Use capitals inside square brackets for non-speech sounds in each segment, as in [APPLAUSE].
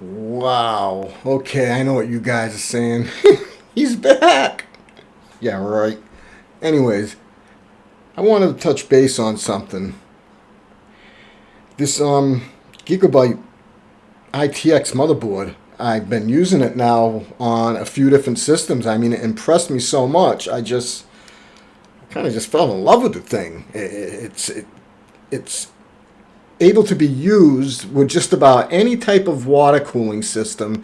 Wow. Okay, I know what you guys are saying. [LAUGHS] He's back. Yeah, right. Anyways, I wanted to touch base on something. This um Gigabyte ITX motherboard. I've been using it now on a few different systems. I mean, it impressed me so much. I just kind of just fell in love with the thing. it's it, it's able to be used with just about any type of water cooling system,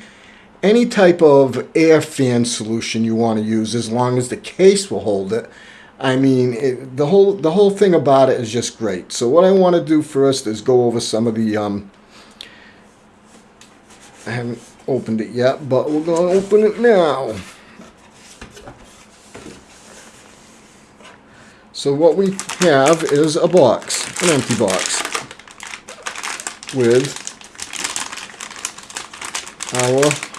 any type of air fan solution you want to use, as long as the case will hold it. I mean, it, the whole the whole thing about it is just great. So what I want to do first is go over some of the. Um, I haven't opened it yet, but we're going to open it now. So what we have is a box, an empty box with our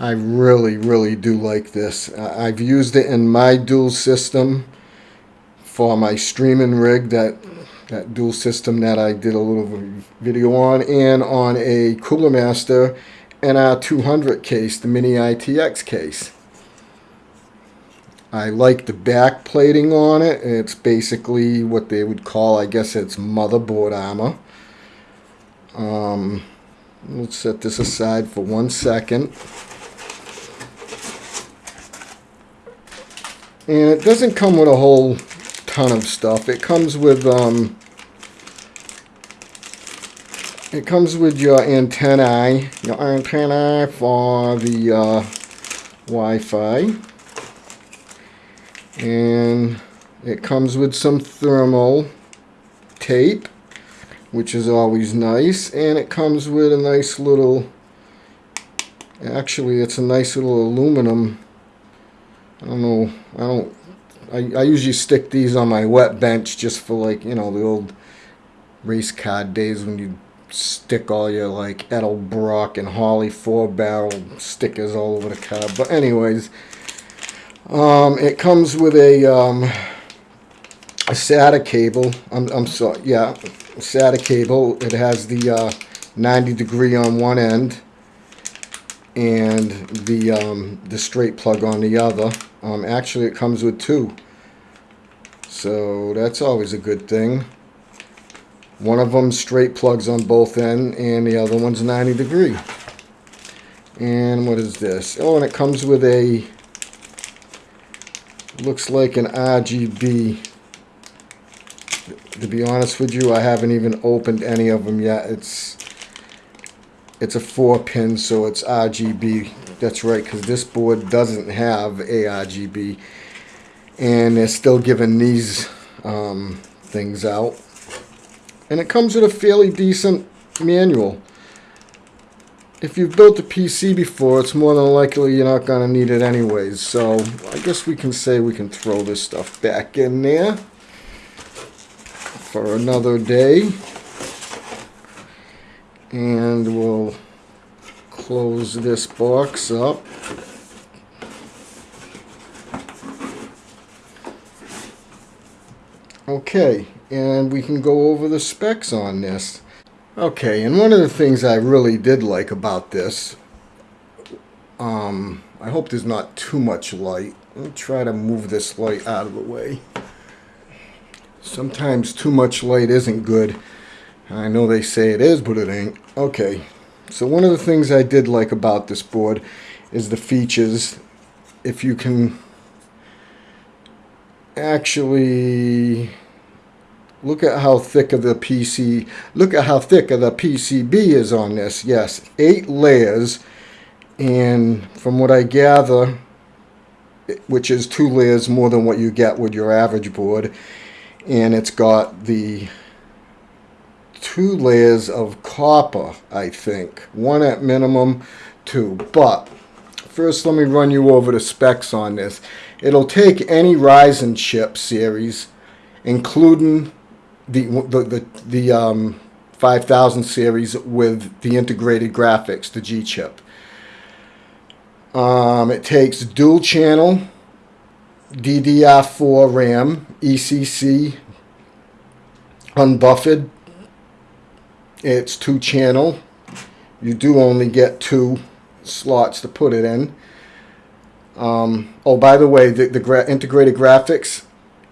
I really, really do like this. I've used it in my dual system for my streaming rig, that, that dual system that I did a little video on, and on a Cooler Master NR200 case, the Mini ITX case. I like the back plating on it. It's basically what they would call, I guess it's motherboard armor. Um, let's set this aside for one second. And it doesn't come with a whole ton of stuff. It comes with, um, it comes with your antennae, your antennae for the uh, Wi-Fi and it comes with some thermal tape which is always nice. And it comes with a nice little actually it's a nice little aluminum. I don't know I don't I, I usually stick these on my wet bench just for like you know the old race car days when you stick all your like Edelbrock and Holley four barrel stickers all over the car. But anyways um, it comes with a, um, a SATA cable. I'm, I'm sorry, yeah, SATA cable. It has the uh, 90 degree on one end and the um, the straight plug on the other. Um, actually, it comes with two, so that's always a good thing. One of them straight plugs on both end, and the other one's 90 degree. And what is this? Oh, and it comes with a looks like an RGB. To be honest with you, I haven't even opened any of them yet. It's it's a four pin, so it's RGB. That's right, because this board doesn't have a RGB. And they're still giving these um, things out. And it comes with a fairly decent manual if you've built a PC before, it's more than likely you're not going to need it anyways. So I guess we can say we can throw this stuff back in there for another day. And we'll close this box up. Okay, and we can go over the specs on this. Okay, and one of the things I really did like about this, um, I hope there's not too much light. Let me try to move this light out of the way. Sometimes too much light isn't good. I know they say it is, but it ain't. Okay, so one of the things I did like about this board is the features. If you can actually Look at how thick of the PC, look at how thick of the PCB is on this. Yes, eight layers. And from what I gather, which is two layers more than what you get with your average board. And it's got the two layers of copper, I think. One at minimum, two. But first let me run you over the specs on this. It'll take any Ryzen chip series, including the the the, the um, 5000 series with the integrated graphics, the G chip. Um, it takes dual channel DDR4 RAM, ECC unbuffered. It's two channel. You do only get two slots to put it in. Um, oh, by the way, the, the gra- integrated graphics,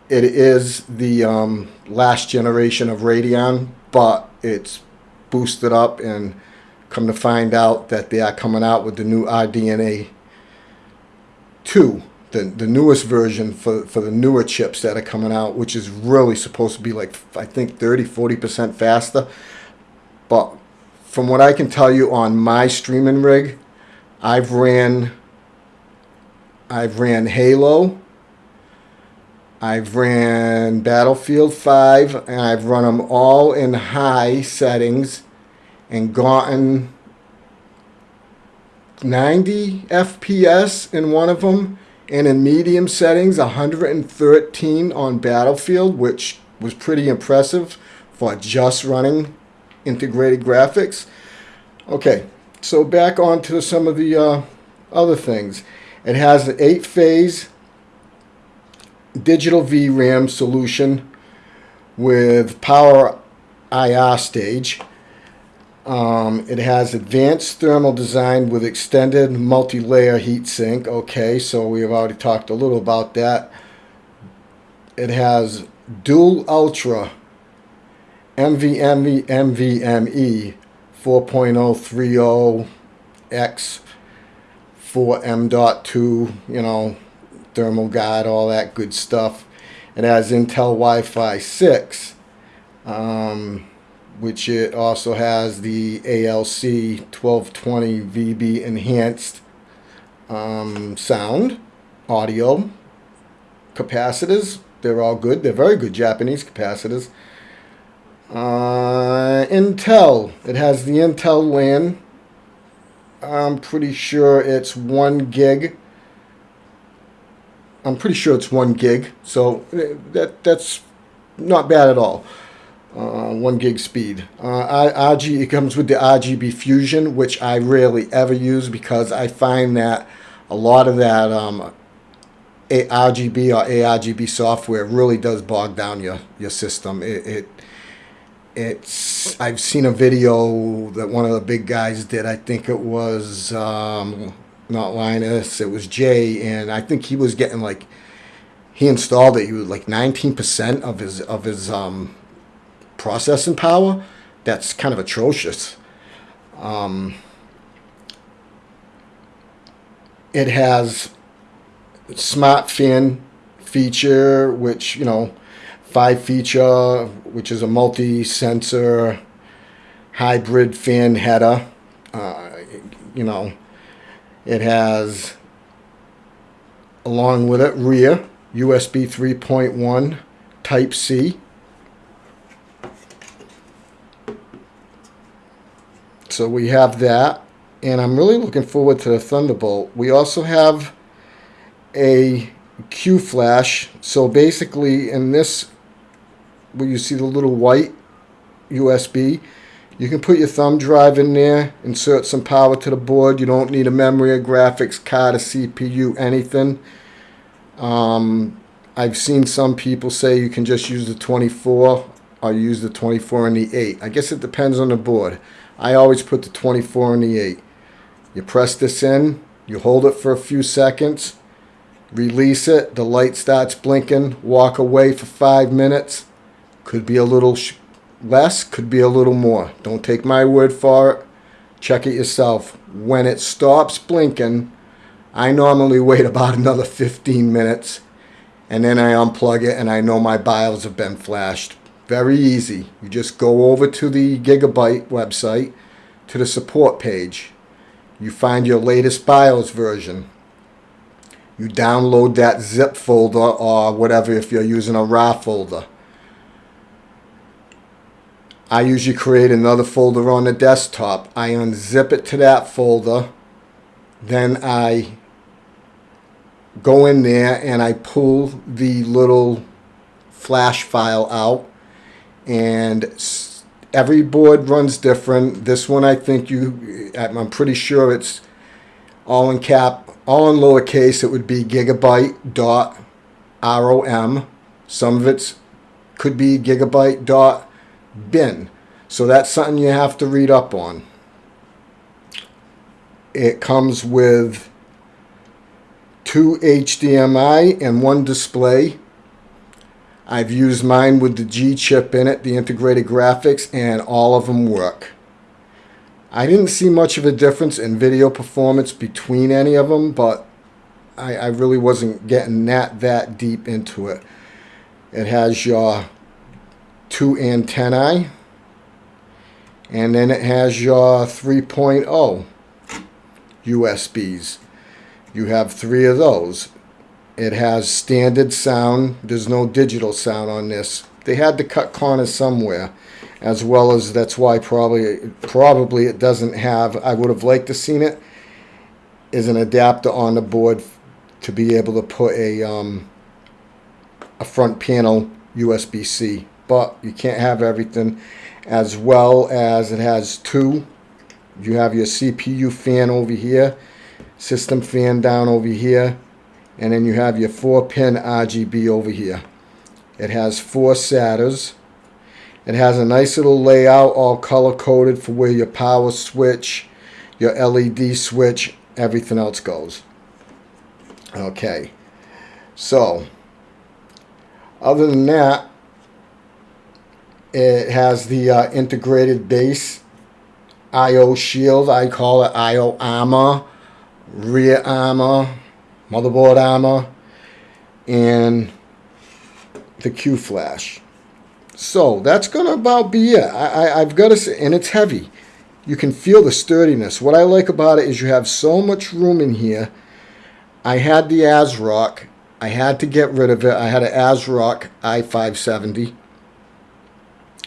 it is the um, last generation of Radeon, but it's boosted up and come to find out that they are coming out with the new RDNA 2, the, the newest version for, for the newer chips that are coming out, which is really supposed to be like, I think 30, 40% faster. But from what I can tell you on my streaming rig, I've ran I've ran Halo. I've ran Battlefield 5 and I've run them all in high settings and gotten 90 FPS in one of them and in medium settings 113 on Battlefield which was pretty impressive for just running integrated graphics. Okay, so back on to some of the uh, other things. It has an eight phase digital VRAM solution with power IR stage. Um, it has advanced thermal design with extended multi-layer heatsink. Okay, so we have already talked a little about that. It has dual ultra NVMe NVMe 4.030X for M.2, you know, thermal guide, all that good stuff. It has Intel Wi-Fi 6, um, which it also has the ALC 1220 VB enhanced um, sound, audio, capacitors. They're all good. They're very good Japanese capacitors. Uh, Intel. It has the Intel LAN I'm pretty sure it's one gig. I'm pretty sure it's one gig, so eh, that that's not bad at all. Uh, one gig speed. Uh, RG it comes with the RGB Fusion, which I rarely ever use because I find that a lot of that um, RGB or ARGB software really does bog down your your system. It, it it's I've seen a video that one of the big guys did. I think it was um, not Linus, it was Jay, and I think he was getting like he installed it. He was like 19% of his of his um, processing power. That's kind of atrocious. Um, it has smart fan feature, which you know five feature, which is a multi-sensor hybrid fan header. Uh, you know, it has along with it rear USB 3.1 Type C. So we have that, and I'm really looking forward to the Thunderbolt. We also have a Q flash. So basically, in this where you see the little white USB. You can put your thumb drive in there, insert some power to the board. You don't need a memory, a graphics card, a CPU, anything. Um, I've seen some people say you can just use the 24 or use the 24 and the 8. I guess it depends on the board. I always put the 24 and the 8. You press this in, you hold it for a few seconds, release it, the light starts blinking, walk away for five minutes, could be a little less, could be a little more. Don't take my word for it. Check it yourself. When it stops blinking, I normally wait [LAUGHS] about another 15 minutes and then I unplug it and I know my BIOS have been flashed. Very easy. You just go over to the Gigabyte website to the support page. You find your latest BIOS version. You download that zip folder or whatever if you're using a RAR folder. I usually create another folder on the desktop. I unzip it to that folder. Then I go in there and I pull the little flash file out. And every board runs different. This one I think you, I'm pretty sure it's all in cap, all in lowercase. It would be gigabyte dot ROM. Some of it's could be gigabyte dot bin. So that's something you have to read up on. It comes with two HDMI and one display. I've used mine with the G chip in it, the integrated graphics, and all of them work. I didn't see much of a difference in video performance between any of them, but I, I really wasn't getting that that deep into it. It has your two antennae, and then it has your 3.0 USBs. You have three of those. It has standard sound. There's no digital sound on this. They had to cut corners somewhere, as well as that's why probably probably it doesn't have. I would have liked to seen it. Is an adapter on the board to be able to put a um, a front panel USB-C, but you can't have everything. As well as it has two. You have your CPU fan over here, system fan down over here, and then you have your four pin RGB over here. It has four SATAs. It has a nice little layout, all color coded for where your power switch, your LED switch, everything else goes. Okay, so other than that, it has the uh, integrated base IO shield. I call it IO armor, rear armor, motherboard armor, and the Q flash. So that's gonna about be it. I, I've got to say, and it's heavy. You can feel the sturdiness. What I like about it is you have so much room in here. I had the ASRock. I had to get rid of it. I had an ASRock i570,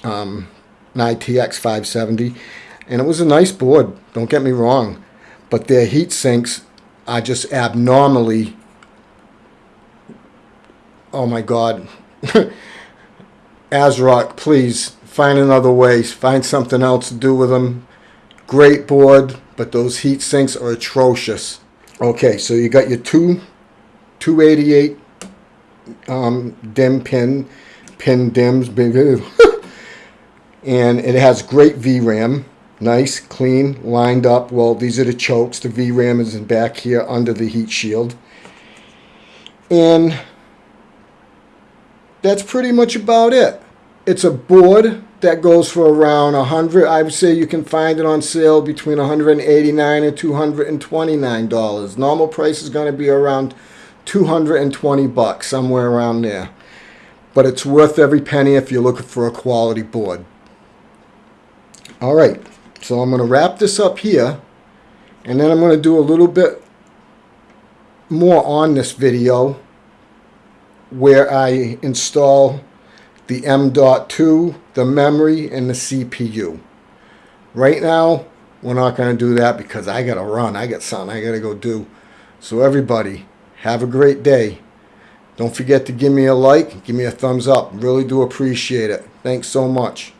um, an ITX 570, and it was a nice board. Don't get me wrong, but their heat sinks are just abnormally. Oh my God, [LAUGHS] ASRock, please find another way. Find something else to do with them. Great board, but those heat sinks are atrocious. Okay, so you got your two 288 um, DIMM pin, pin DIMMs, [LAUGHS] and it has great VRAM, nice, clean, lined up. Well, these are the chokes. The VRAM is in back here under the heat shield. And that's pretty much about it. It's a board that goes for around 100 I would say you can find it on sale between 189 and 229 dollars. Normal price is going to be around 220 bucks, somewhere around there. But it's worth every penny if you're looking for a quality board. All right, so I'm going to wrap this up here, and then I'm going to do a little bit more on this video where I install the M.2, the memory, and the CPU. Right now, we're not going to do that because I got to run. I got something I got to go do. So everybody, have a great day. Don't forget to give me a like, give me a thumbs up. Really do appreciate it. Thanks so much.